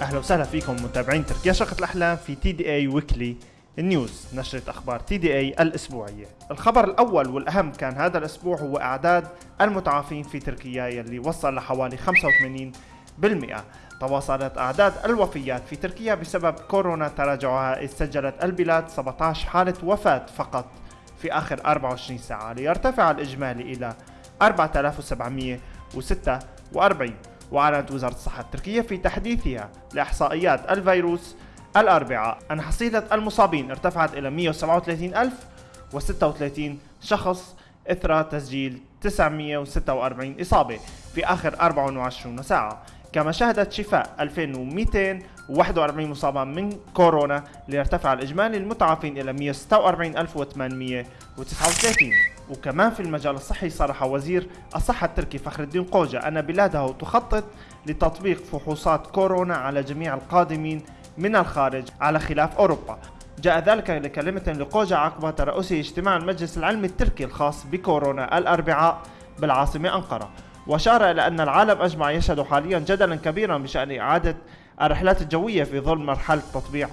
أهلا وسهلا فيكم متابعين تركيا شقة الأحلام في TDA weekly news نشرة أخبار TDA الأسبوعية. الخبر الأول والأهم كان هذا الأسبوع هو أعداد المتعافين في تركيا يلي وصل لحوالي 85% تواصلت أعداد الوفيات في تركيا بسبب كورونا تراجعها. إذ سجلت البلاد 17 حالة وفاة فقط في آخر 24 ساعة ليرتفع الإجمالي إلى 4746 وأعلنت وزارة الصحة التركية في تحديثها لإحصائيات الفيروس الأربعاء. أن حصيلة المصابين ارتفعت إلى 137,036 شخص إثر تسجيل 946 إصابة في آخر 24 ساعة. كما شهدت شفاء 2241 مصابا من كورونا ليرتفع الإجمالي المتعافين إلى 146839 وكمان في المجال الصحي صرح وزير الصحة التركي فخر الدين قوجة أن بلاده تخطط لتطبيق فحوصات كورونا على جميع القادمين من الخارج على خلاف أوروبا. جاء ذلك لكلمة لقوجة عقب ترأسه اجتماع المجلس العلمي التركي الخاص بكورونا الأربعاء بالعاصمة أنقرة. وأشار إلى أن العالم أجمع يشهد حاليا جدلا كبيرا بشأن إعادة الرحلات الجوية في ظل مرحلة تطبيع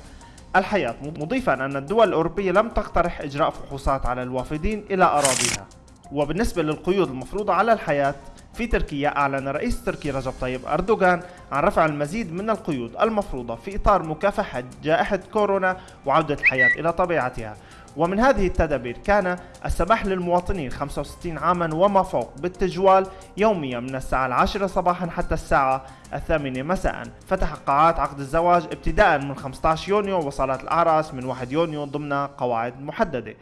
الحياة. مضيفا أن الدول الأوروبية لم تقترح إجراء فحوصات على الوافدين إلى أراضيها. وبالنسبة للقيود المفروضة على الحياة في تركيا أعلن رئيس تركي رجب طيب أردوغان عن رفع المزيد من القيود المفروضة في إطار مكافحة جائحة كورونا وعودة الحياة إلى طبيعتها. ومن هذه التدابير كان السماح للمواطنين 65 عاما وما فوق بالتجوال يوميا من الساعة العاشرة صباحا حتى الساعة الثامنة مساء. فتح قاعات عقد الزواج ابتداء من 15 يونيو وصالات الأعراس من 1 يونيو ضمن قواعد محددة.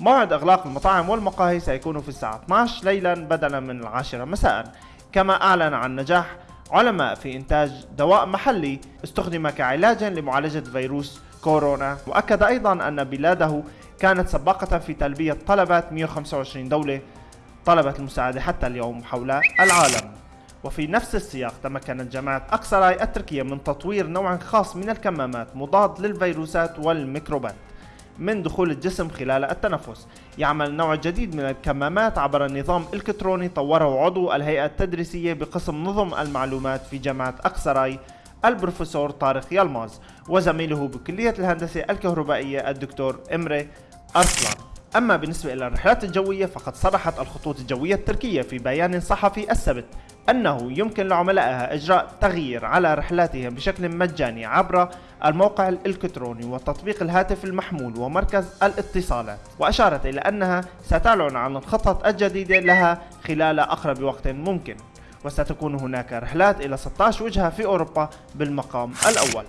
موعد إغلاق المطاعم والمقاهي سيكون في الساعة 12 ليلا بدلا من العاشرة مساء. كما أعلن عن نجاح علماء في إنتاج دواء محلي استخدم كعلاج لمعالجة فيروس كورونا. وأكد أيضا أن بلاده كانت سباقة في تلبية طلبات 125 دولة طلبت المساعدة حتى اليوم حول العالم. وفي نفس السياق تمكنت جامعة أكسراي التركية من تطوير نوع خاص من الكمامات مضاد للفيروسات والميكروبات. من دخول الجسم خلال التنفس. يعمل نوع جديد من الكمامات عبر نظام إلكتروني طوره عضو الهيئة التدريسية بقسم نظم المعلومات في جامعة أكسراي البروفيسور طارق يلماز وزميله بكلية الهندسة الكهربائية الدكتور إمري أرسلان. أما بالنسبة إلى الرحلات الجوية فقد صرحت الخطوط الجوية التركية في بيان صحفي السبت أنه يمكن لعملائها إجراء تغيير على رحلاتهم بشكل مجاني عبر الموقع الإلكتروني وتطبيق الهاتف المحمول ومركز الاتصالات. وأشارت إلى أنها ستعلن عن الخطط الجديدة لها خلال أقرب وقت ممكن وستكون هناك رحلات إلى 16 وجهة في أوروبا بالمقام الأول.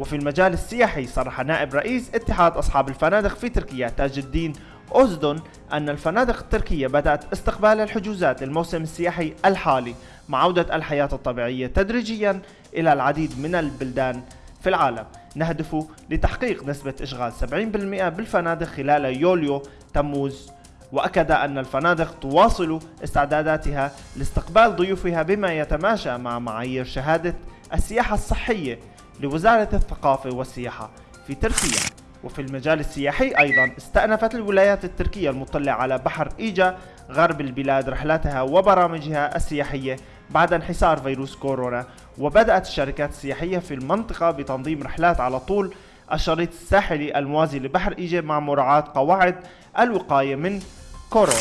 وفي المجال السياحي صرح نائب رئيس اتحاد أصحاب الفنادق في تركيا تاج الدين أوزدون أن الفنادق التركية بدأت استقبال الحجوزات للموسم السياحي الحالي مع عودة الحياة الطبيعية تدريجيا إلى العديد من البلدان في العالم. نهدف لتحقيق نسبة إشغال 70% بالفنادق خلال يوليو تموز. وأكد أن الفنادق تواصل استعداداتها لاستقبال ضيوفها بما يتماشى مع معايير شهادة السياحة الصحية. لوزارة الثقافة والسياحة في تركيا. وفي المجال السياحي أيضا استأنفت الولايات التركية المطلة على بحر إيجا غرب البلاد رحلاتها وبرامجها السياحية بعد انحسار فيروس كورونا. وبدأت الشركات السياحية في المنطقة بتنظيم رحلات على طول الشريط الساحلي الموازي لبحر إيجا مع مراعاة قواعد الوقاية من كورونا.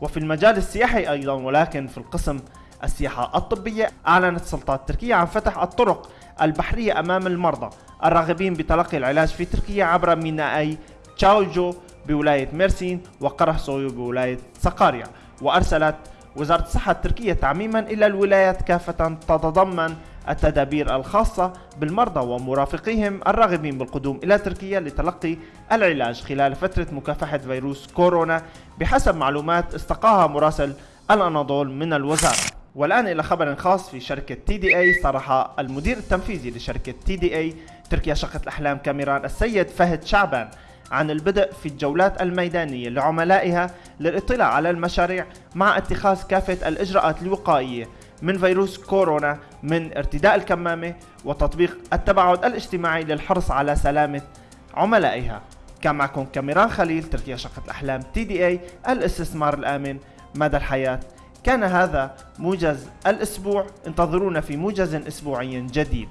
وفي المجال السياحي أيضا ولكن في القسم السياحة الطبية أعلنت السلطات التركية عن فتح الطرق البحرية أمام المرضى. الراغبين بتلقي العلاج في تركيا عبر ميناءي تشاوجو بولاية ميرسين وقره سويو بولاية سقاريا. وأرسلت وزارة الصحة التركية تعميما إلى الولايات كافة تتضمن التدابير الخاصة بالمرضى ومرافقيهم الراغبين بالقدوم إلى تركيا لتلقي العلاج خلال فترة مكافحة فيروس كورونا. بحسب معلومات استقاها مراسل الأناضول من الوزارة. والآن إلى خبر خاص في شركة TDA صرح المدير التنفيذي لشركة TDA تركيا شقة الأحلام كاميران السيد فهد شعبان عن البدء في الجولات الميدانية لعملائها للاطلاع على المشاريع مع اتخاذ كافة الإجراءات الوقائية من فيروس كورونا من ارتداء الكمامة وتطبيق التباعد الاجتماعي للحرص على سلامة عملائها. كان معكم كاميران خليل تركيا شقة الأحلام تي دي اي الاستثمار الآمن مدى الحياة. كان هذا موجز الأسبوع. انتظرونا في موجز أسبوعي جديد.